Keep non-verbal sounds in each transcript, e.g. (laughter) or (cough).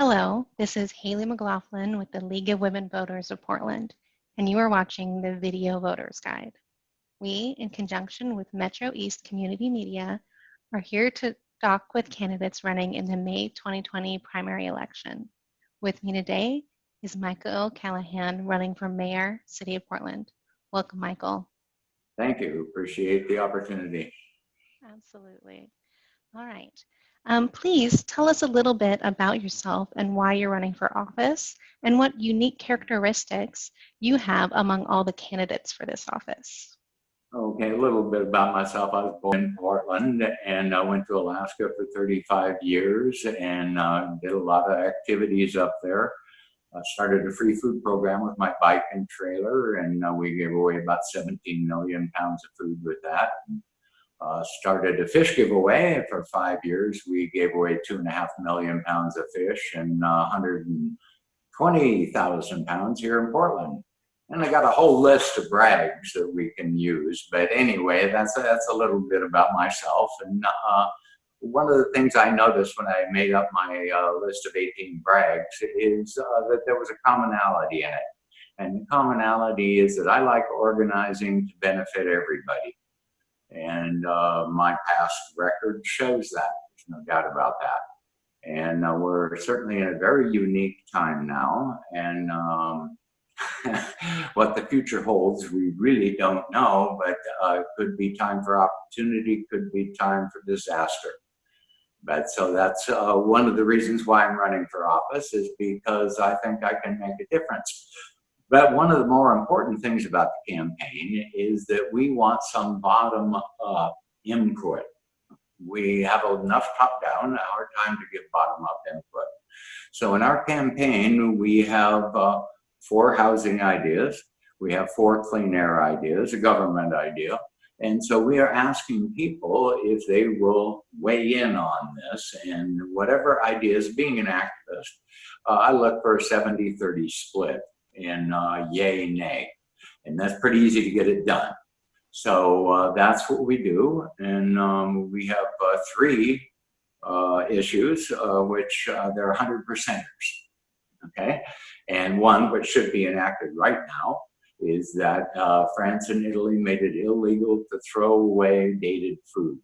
Hello, this is Haley McLaughlin with the League of Women Voters of Portland, and you are watching the Video Voters Guide. We, in conjunction with Metro East Community Media, are here to talk with candidates running in the May 2020 primary election. With me today is Michael Callahan running for Mayor, City of Portland. Welcome, Michael. Thank you. Appreciate the opportunity. Absolutely. All right. Um, please tell us a little bit about yourself and why you're running for office and what unique characteristics you have among all the candidates for this office. Okay, a little bit about myself. I was born in Portland and I went to Alaska for 35 years and uh, did a lot of activities up there. I started a free food program with my bike and trailer and uh, we gave away about 17 million pounds of food with that. Uh, started a fish giveaway for five years. We gave away two and a half million pounds of fish and uh, 120,000 pounds here in Portland. And I got a whole list of brags that we can use. But anyway, that's a, that's a little bit about myself. And uh, one of the things I noticed when I made up my uh, list of 18 brags is uh, that there was a commonality in it. And the commonality is that I like organizing to benefit everybody. And uh, my past record shows that. There's no doubt about that. And uh, we're certainly in a very unique time now. And um, (laughs) what the future holds, we really don't know, but uh, could be time for opportunity, could be time for disaster. But so that's uh, one of the reasons why I'm running for office is because I think I can make a difference. But one of the more important things about the campaign is that we want some bottom up input. We have enough top down, our time to get bottom up input. So in our campaign, we have uh, four housing ideas. We have four clean air ideas, a government idea. And so we are asking people if they will weigh in on this and whatever ideas, being an activist, uh, I look for a 70-30 split in uh, yay, nay. And that's pretty easy to get it done. So uh, that's what we do. And um, we have uh, three uh, issues, uh, which uh, they're 100 percenters. Okay. And one, which should be enacted right now, is that France and Italy made it illegal to throw away dated food.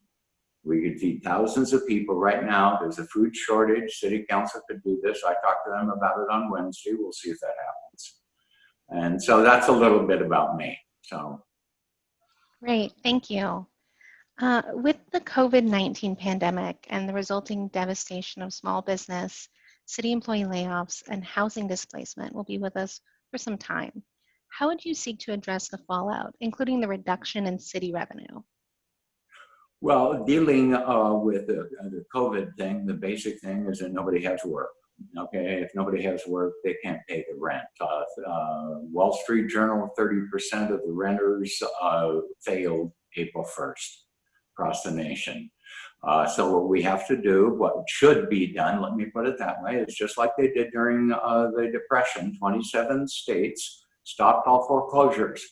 We could feed thousands of people right now. There's a food shortage. City council could do this. I talked to them about it on Wednesday. We'll see if that happens. And so that's a little bit about me. So. Great, thank you. Uh, with the COVID-19 pandemic and the resulting devastation of small business, city employee layoffs, and housing displacement will be with us for some time. How would you seek to address the fallout, including the reduction in city revenue? Well, dealing uh, with the, the COVID thing, the basic thing is that nobody has work. Okay, if nobody has work, they can't pay the rent. Uh, uh, Wall Street Journal, 30% of the renters uh, failed April 1st across the nation. Uh, so what we have to do, what should be done, let me put it that way, is just like they did during uh, the Depression, 27 states stopped all foreclosures.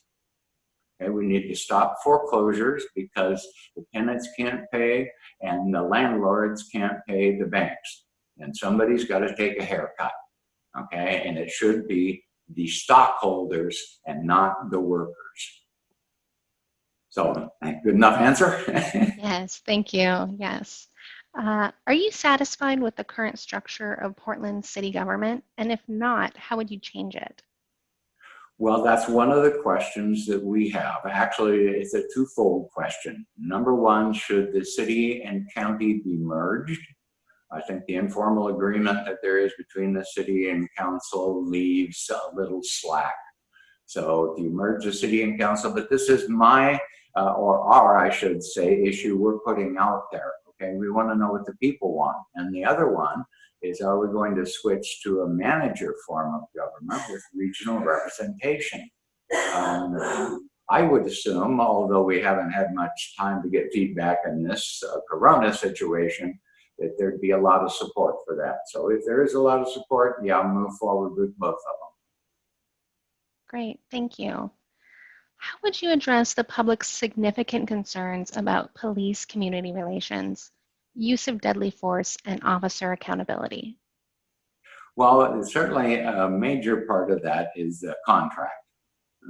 Okay, we need to stop foreclosures because the tenants can't pay and the landlords can't pay the banks and somebody's got to take a haircut, okay? And it should be the stockholders and not the workers. So, good enough answer? (laughs) yes, thank you. Yes. Uh, are you satisfied with the current structure of Portland city government? And if not, how would you change it? Well, that's one of the questions that we have. Actually, it's a twofold question. Number one, should the city and county be merged? I think the informal agreement that there is between the city and council leaves a little slack. So if you merge the city and council, but this is my, uh, or our, I should say, issue we're putting out there. Okay, we want to know what the people want. And the other one is, are we going to switch to a manager form of government with regional representation? Um, I would assume, although we haven't had much time to get feedback in this uh, Corona situation, that there'd be a lot of support for that. So if there is a lot of support, yeah, I'll move forward with both of them. Great, thank you. How would you address the public's significant concerns about police community relations, use of deadly force, and officer accountability? Well, certainly a major part of that is the contract.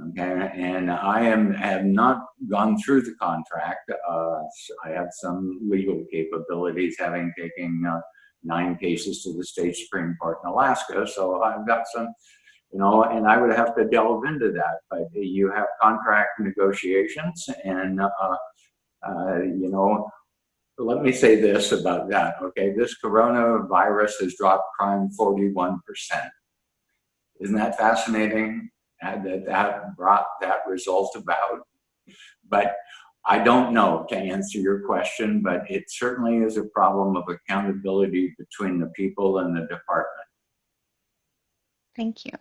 Okay, and I am have not gone through the contract. Uh, I have some legal capabilities, having taken uh, nine cases to the state supreme court in Alaska. So I've got some, you know, and I would have to delve into that. But you have contract negotiations, and uh, uh, you know, let me say this about that. Okay, this coronavirus has dropped crime 41%. Isn't that fascinating? That that brought that result about. But I don't know to answer your question, but it certainly is a problem of accountability between the people and the department. Thank you.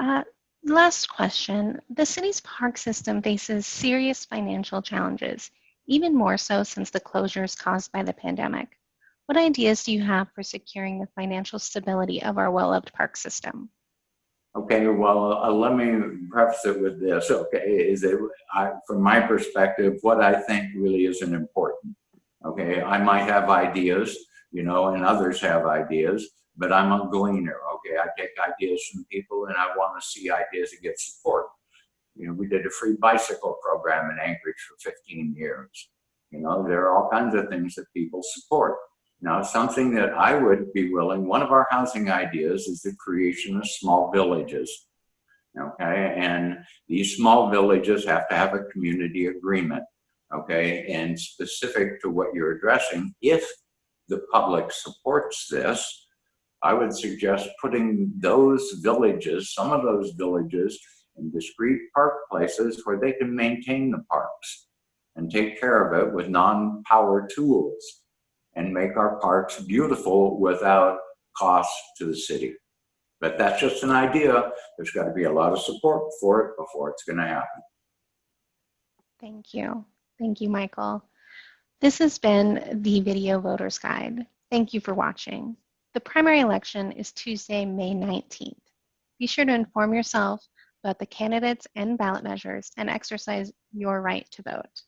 Uh, last question. The city's park system faces serious financial challenges, even more so since the closures caused by the pandemic. What ideas do you have for securing the financial stability of our well-loved park system? Okay, well, uh, let me preface it with this. Okay, is it I, from my perspective, what I think really isn't important. Okay, I might have ideas, you know, and others have ideas, but I'm a gleaner. Okay, I take ideas from people, and I want to see ideas get support. You know, we did a free bicycle program in Anchorage for 15 years. You know, there are all kinds of things that people support. Now, something that I would be willing, one of our housing ideas is the creation of small villages. Okay, and these small villages have to have a community agreement. Okay, and specific to what you're addressing, if the public supports this, I would suggest putting those villages, some of those villages, in discrete park places where they can maintain the parks and take care of it with non-power tools and make our parks beautiful without cost to the city. But that's just an idea. There's got to be a lot of support for it before it's going to happen. Thank you. Thank you, Michael. This has been the Video Voters Guide. Thank you for watching. The primary election is Tuesday, May 19th. Be sure to inform yourself about the candidates and ballot measures and exercise your right to vote.